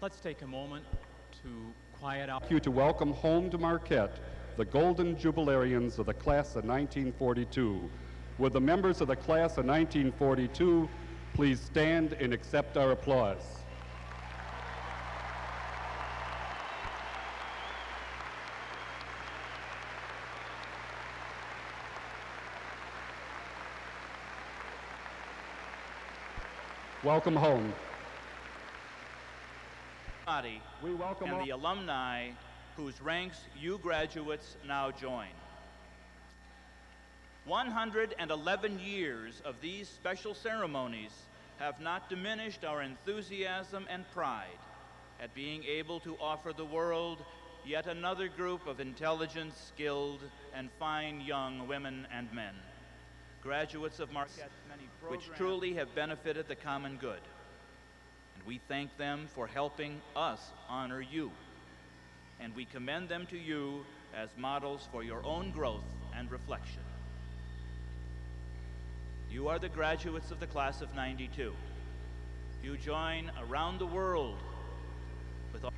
Let's take a moment to quiet out. like you to welcome home to Marquette the Golden Jubilarians of the class of 1942. Would the members of the class of 1942 please stand and accept our applause? Welcome home. Welcome and the alumni whose ranks you graduates now join. 111 years of these special ceremonies have not diminished our enthusiasm and pride at being able to offer the world yet another group of intelligent, skilled, and fine young women and men. Graduates of Marquette, which truly have benefited the common good and we thank them for helping us honor you. And we commend them to you as models for your own growth and reflection. You are the graduates of the class of 92. You join around the world with all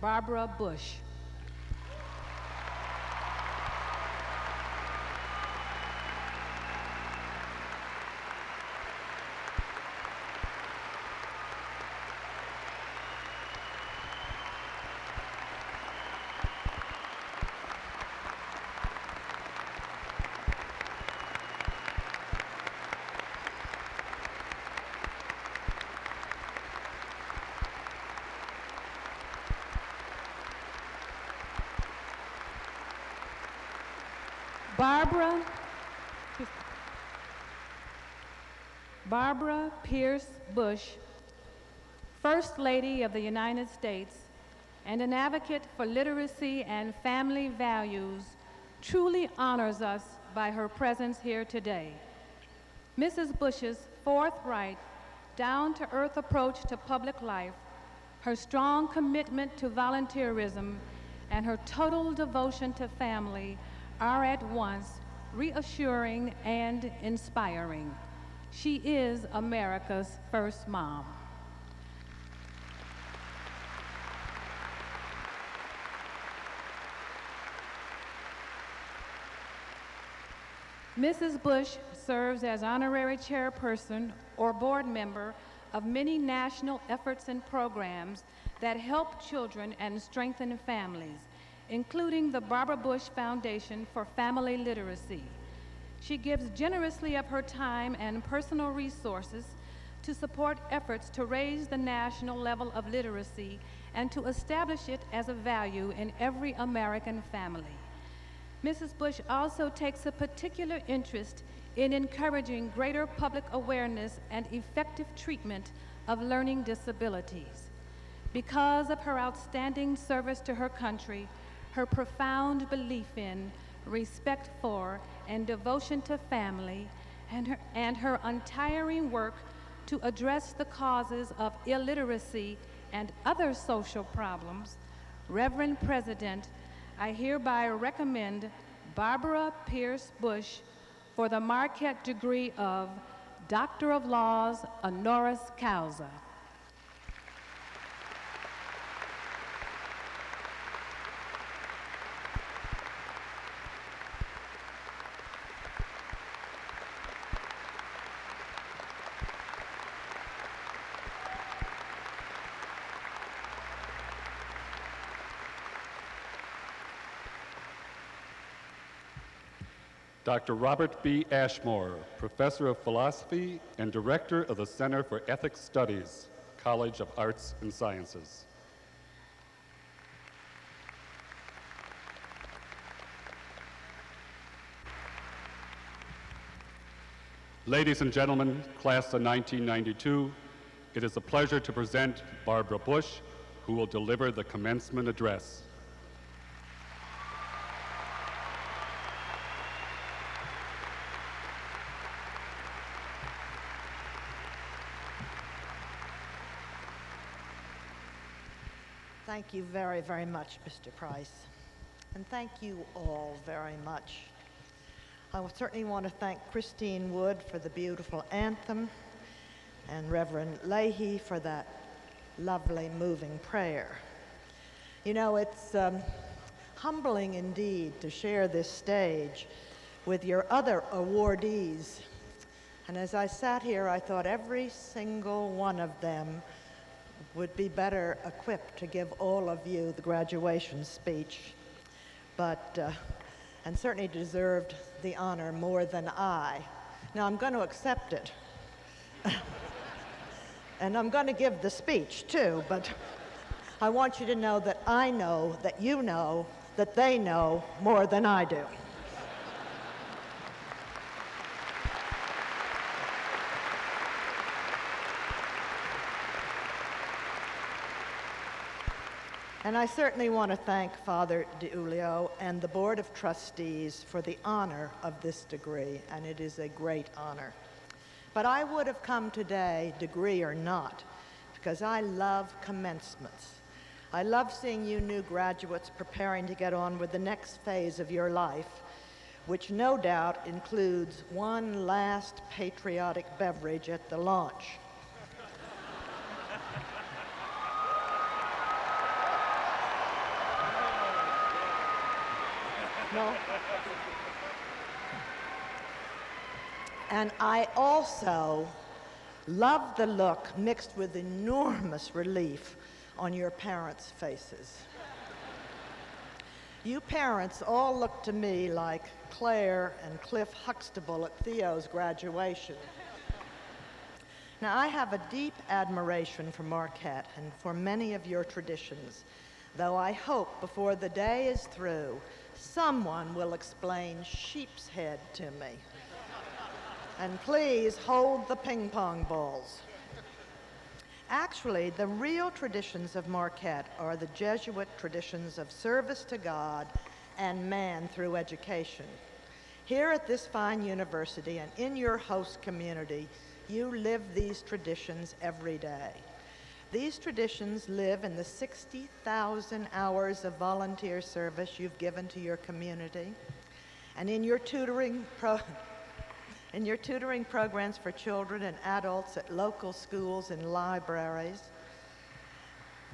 Barbara Bush. Barbara Barbara Pierce Bush, First Lady of the United States and an advocate for literacy and family values, truly honors us by her presence here today. Mrs. Bush's forthright, down-to-earth approach to public life, her strong commitment to volunteerism, and her total devotion to family are at once reassuring and inspiring. She is America's first mom. Mrs. Bush serves as honorary chairperson or board member of many national efforts and programs that help children and strengthen families, including the Barbara Bush Foundation for Family Literacy. She gives generously of her time and personal resources to support efforts to raise the national level of literacy and to establish it as a value in every American family. Mrs. Bush also takes a particular interest in encouraging greater public awareness and effective treatment of learning disabilities. Because of her outstanding service to her country, her profound belief in, respect for, and devotion to family, and her, and her untiring work to address the causes of illiteracy and other social problems, Reverend President, I hereby recommend Barbara Pierce Bush for the Marquette degree of Doctor of Laws honoris causa. Dr. Robert B. Ashmore, Professor of Philosophy and Director of the Center for Ethics Studies, College of Arts and Sciences. Ladies and gentlemen, class of 1992, it is a pleasure to present Barbara Bush, who will deliver the commencement address. Thank you very, very much, Mr. Price. and thank you all very much. I certainly want to thank Christine Wood for the beautiful anthem and Reverend Leahy for that lovely, moving prayer. You know, it's um, humbling indeed to share this stage with your other awardees. And as I sat here, I thought every single one of them would be better equipped to give all of you the graduation speech, but, uh, and certainly deserved the honor more than I. Now, I'm going to accept it. and I'm going to give the speech too, but I want you to know that I know that you know that they know more than I do. And I certainly want to thank Father DiUlio and the Board of Trustees for the honor of this degree, and it is a great honor. But I would have come today, degree or not, because I love commencements. I love seeing you new graduates preparing to get on with the next phase of your life, which no doubt includes one last patriotic beverage at the launch. No. And I also love the look mixed with enormous relief on your parents' faces. You parents all look to me like Claire and Cliff Huxtable at Theo's graduation. Now, I have a deep admiration for Marquette and for many of your traditions, though I hope before the day is through someone will explain sheepshead to me. and please hold the ping pong balls. Actually, the real traditions of Marquette are the Jesuit traditions of service to God and man through education. Here at this fine university and in your host community, you live these traditions every day. These traditions live in the 60,000 hours of volunteer service you've given to your community and in your tutoring in your tutoring programs for children and adults at local schools and libraries.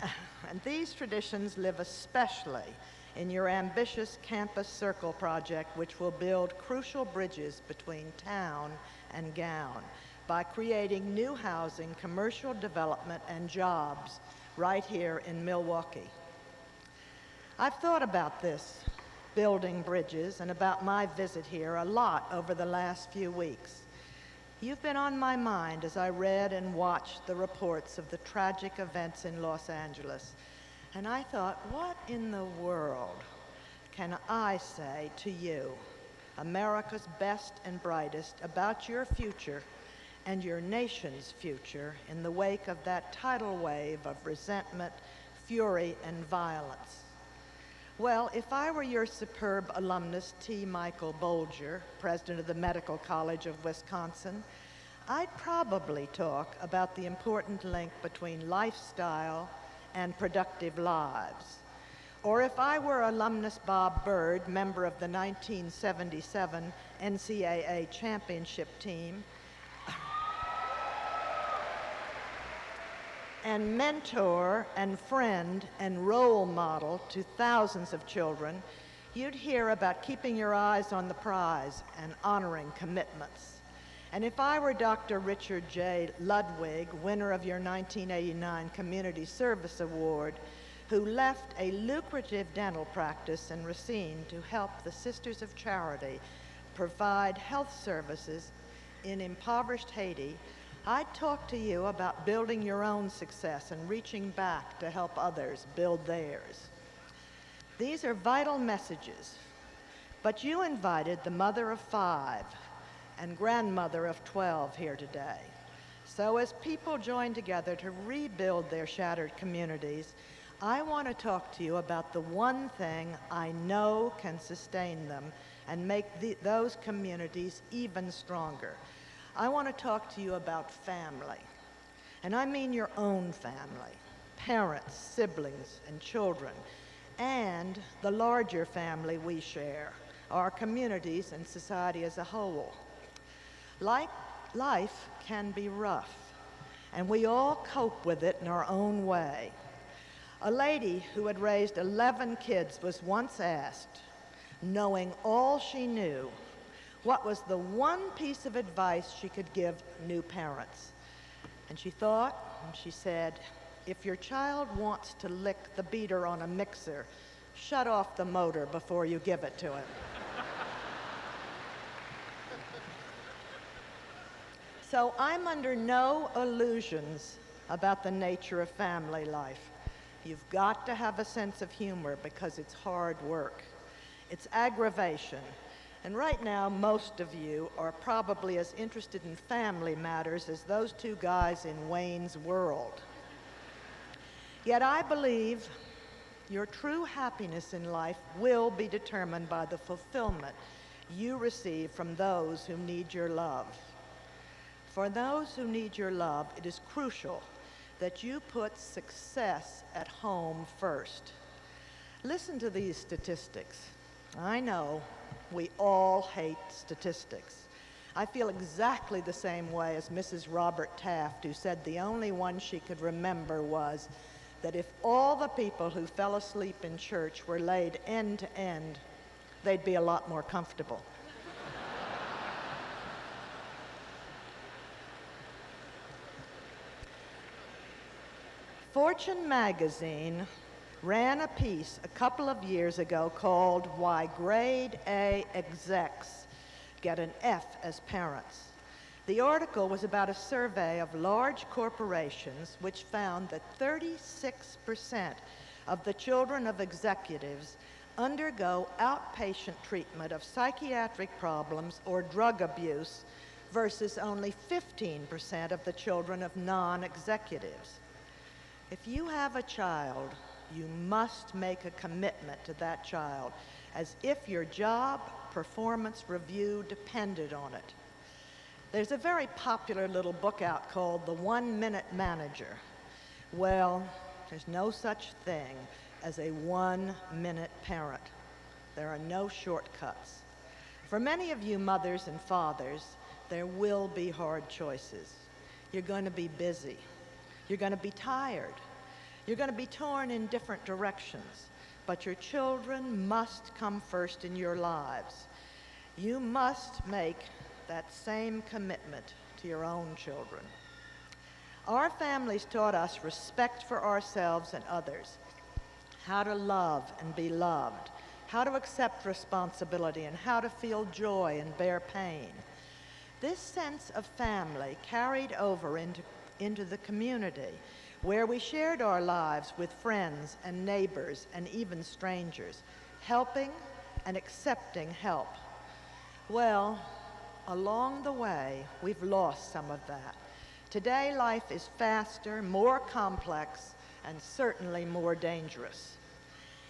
And these traditions live especially in your ambitious Campus Circle project, which will build crucial bridges between town and gown by creating new housing, commercial development, and jobs right here in Milwaukee. I've thought about this, building bridges, and about my visit here a lot over the last few weeks. You've been on my mind as I read and watched the reports of the tragic events in Los Angeles. And I thought, what in the world can I say to you, America's best and brightest, about your future and your nation's future in the wake of that tidal wave of resentment, fury, and violence. Well, if I were your superb alumnus, T. Michael Bolger, president of the Medical College of Wisconsin, I'd probably talk about the important link between lifestyle and productive lives. Or if I were alumnus Bob Bird, member of the 1977 NCAA championship team, and mentor and friend and role model to thousands of children, you'd hear about keeping your eyes on the prize and honoring commitments. And if I were Dr. Richard J. Ludwig, winner of your 1989 Community Service Award, who left a lucrative dental practice in Racine to help the Sisters of Charity provide health services in impoverished Haiti, I'd talk to you about building your own success and reaching back to help others build theirs. These are vital messages, but you invited the mother of five and grandmother of 12 here today. So as people join together to rebuild their shattered communities, I want to talk to you about the one thing I know can sustain them and make the, those communities even stronger. I want to talk to you about family. And I mean your own family parents, siblings, and children. and the larger family we share, our communities and society as a whole. Like life can be rough, and we all cope with it in our own way. A lady who had raised 11 kids was once asked, knowing all she knew, what was the one piece of advice she could give new parents. And she thought, and she said, if your child wants to lick the beater on a mixer, shut off the motor before you give it to him. so I'm under no illusions about the nature of family life. You've got to have a sense of humor because it's hard work. It's aggravation. And right now, most of you are probably as interested in family matters as those two guys in Wayne's World. Yet I believe your true happiness in life will be determined by the fulfillment you receive from those who need your love. For those who need your love, it is crucial that you put success at home first. Listen to these statistics. I know we all hate statistics. I feel exactly the same way as Mrs. Robert Taft, who said the only one she could remember was that if all the people who fell asleep in church were laid end to end, they'd be a lot more comfortable. Fortune magazine ran a piece a couple of years ago called Why Grade A Execs Get an F as Parents. The article was about a survey of large corporations which found that 36% of the children of executives undergo outpatient treatment of psychiatric problems or drug abuse versus only 15% of the children of non-executives. If you have a child, you must make a commitment to that child as if your job performance review depended on it. There's a very popular little book out called The One Minute Manager. Well, there's no such thing as a one minute parent. There are no shortcuts. For many of you mothers and fathers, there will be hard choices. You're going to be busy. You're going to be tired. You're going to be torn in different directions. But your children must come first in your lives. You must make that same commitment to your own children. Our families taught us respect for ourselves and others, how to love and be loved, how to accept responsibility, and how to feel joy and bear pain. This sense of family carried over into, into the community where we shared our lives with friends and neighbors and even strangers, helping and accepting help. Well, along the way, we've lost some of that. Today, life is faster, more complex, and certainly more dangerous.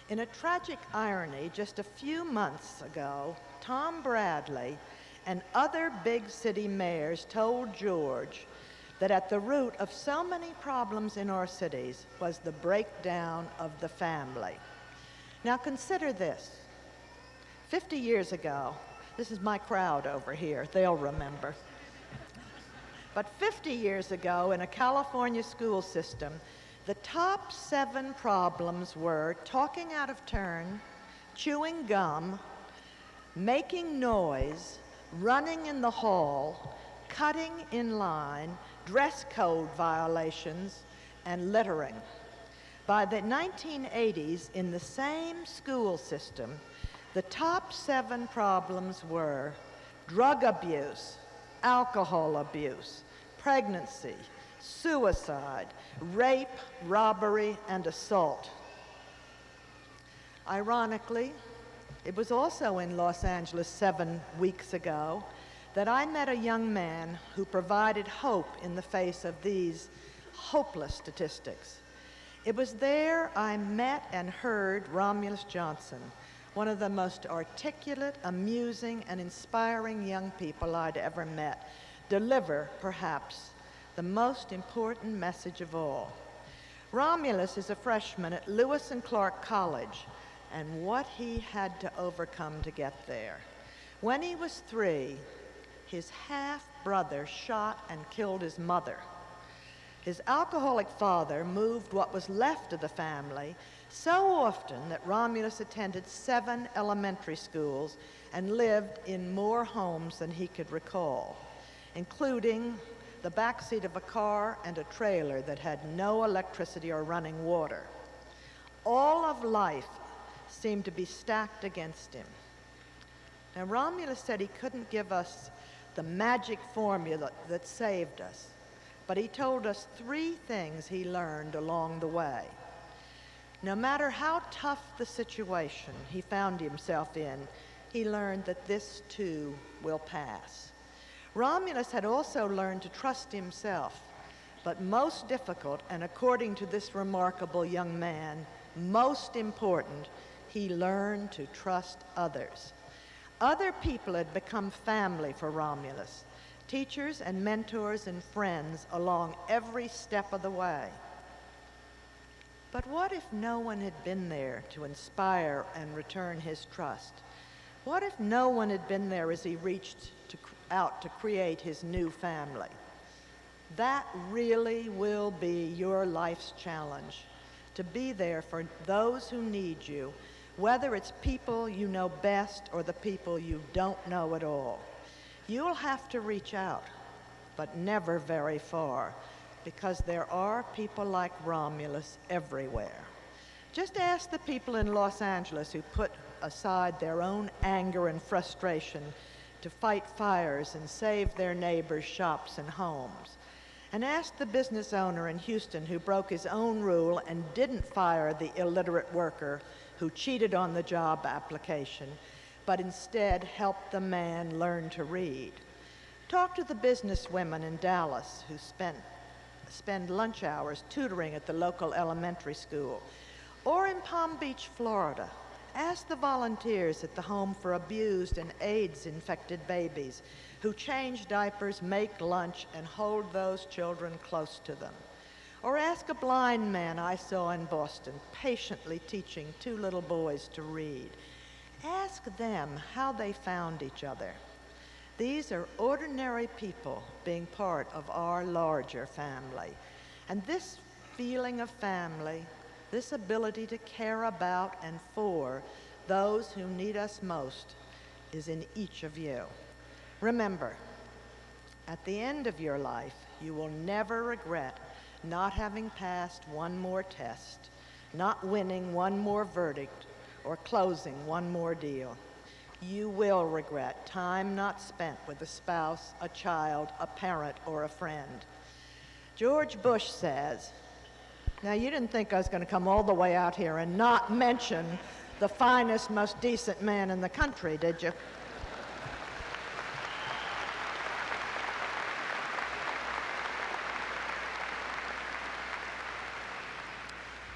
In a tragic irony, just a few months ago, Tom Bradley and other big city mayors told George that at the root of so many problems in our cities was the breakdown of the family. Now consider this. 50 years ago, this is my crowd over here, they'll remember. But 50 years ago, in a California school system, the top seven problems were talking out of turn, chewing gum, making noise, running in the hall, cutting in line, dress code violations, and littering. By the 1980s, in the same school system, the top seven problems were drug abuse, alcohol abuse, pregnancy, suicide, rape, robbery, and assault. Ironically, it was also in Los Angeles seven weeks ago that I met a young man who provided hope in the face of these hopeless statistics. It was there I met and heard Romulus Johnson, one of the most articulate, amusing, and inspiring young people I'd ever met, deliver, perhaps, the most important message of all. Romulus is a freshman at Lewis and Clark College, and what he had to overcome to get there. When he was three, his half brother shot and killed his mother. His alcoholic father moved what was left of the family so often that Romulus attended seven elementary schools and lived in more homes than he could recall, including the backseat of a car and a trailer that had no electricity or running water. All of life seemed to be stacked against him. Now, Romulus said he couldn't give us the magic formula that saved us, but he told us three things he learned along the way. No matter how tough the situation he found himself in, he learned that this too will pass. Romulus had also learned to trust himself, but most difficult, and according to this remarkable young man, most important, he learned to trust others. Other people had become family for Romulus, teachers and mentors and friends along every step of the way. But what if no one had been there to inspire and return his trust? What if no one had been there as he reached to, out to create his new family? That really will be your life's challenge to be there for those who need you, whether it's people you know best or the people you don't know at all. You'll have to reach out, but never very far, because there are people like Romulus everywhere. Just ask the people in Los Angeles who put aside their own anger and frustration to fight fires and save their neighbors' shops and homes. And ask the business owner in Houston who broke his own rule and didn't fire the illiterate worker who cheated on the job application, but instead helped the man learn to read. Talk to the business women in Dallas who spent, spend lunch hours tutoring at the local elementary school. Or in Palm Beach, Florida, ask the volunteers at the Home for Abused and AIDS infected babies who change diapers, make lunch, and hold those children close to them. Or ask a blind man I saw in Boston patiently teaching two little boys to read. Ask them how they found each other. These are ordinary people being part of our larger family. And this feeling of family, this ability to care about and for those who need us most, is in each of you. Remember, at the end of your life, you will never regret not having passed one more test, not winning one more verdict, or closing one more deal. You will regret time not spent with a spouse, a child, a parent, or a friend. George Bush says, now you didn't think I was going to come all the way out here and not mention the finest, most decent man in the country, did you?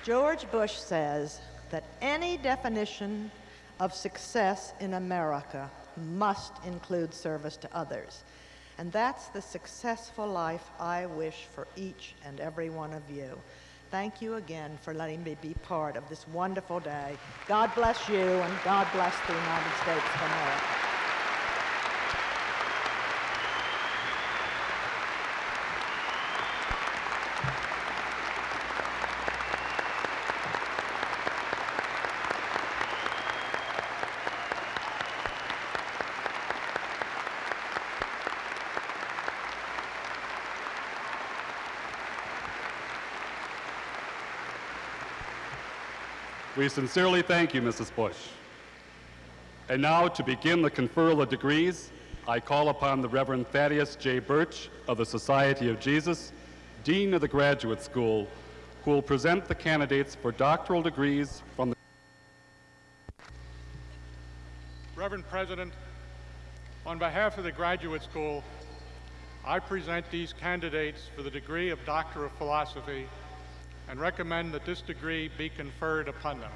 George Bush says that any definition of success in America must include service to others. And that's the successful life I wish for each and every one of you. Thank you again for letting me be part of this wonderful day. God bless you and God bless the United States of America. We sincerely thank you, Mrs. Bush. And now, to begin the conferral of degrees, I call upon the Reverend Thaddeus J. Burch of the Society of Jesus, Dean of the Graduate School, who will present the candidates for doctoral degrees from the Reverend President, on behalf of the Graduate School, I present these candidates for the degree of Doctor of Philosophy and recommend that this degree be conferred upon them.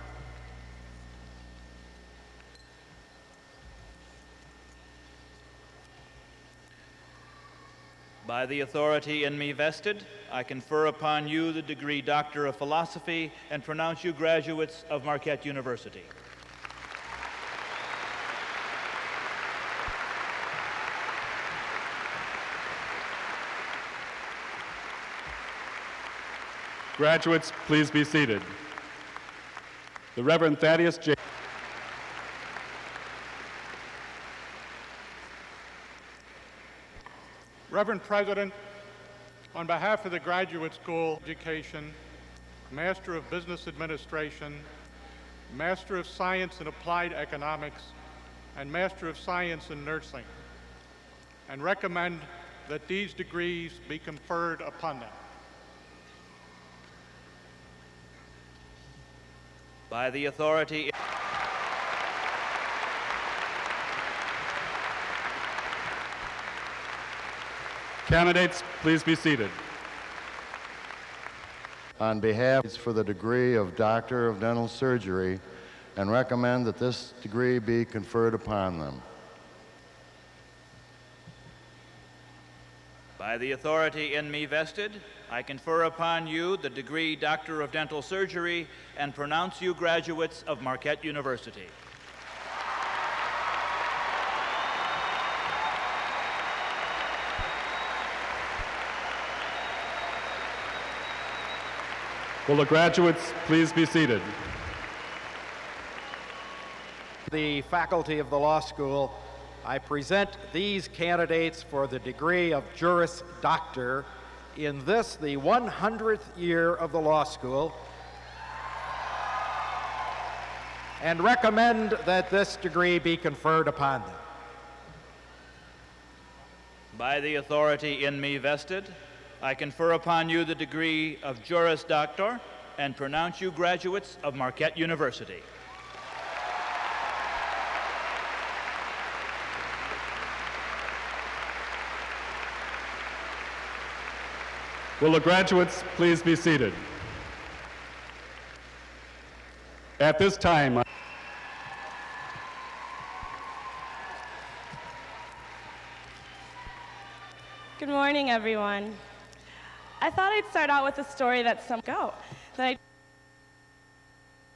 By the authority in me vested, I confer upon you the degree Doctor of Philosophy and pronounce you graduates of Marquette University. Graduates, please be seated. The Reverend Thaddeus J. Reverend President, on behalf of the Graduate School Education, Master of Business Administration, Master of Science in Applied Economics, and Master of Science in Nursing, and recommend that these degrees be conferred upon them. By the authority Candidates, please be seated. on behalf for the degree of Doctor of Dental Surgery and recommend that this degree be conferred upon them. By the authority in me vested, I confer upon you the degree Doctor of Dental Surgery and pronounce you graduates of Marquette University. Will the graduates please be seated? the faculty of the law school, I present these candidates for the degree of Juris Doctor in this, the 100th year of the law school, and recommend that this degree be conferred upon them. By the authority in me vested, I confer upon you the degree of Juris Doctor and pronounce you graduates of Marquette University. Will the graduates please be seated? At this time, Good morning, everyone. I thought I'd start out with a story that some go that I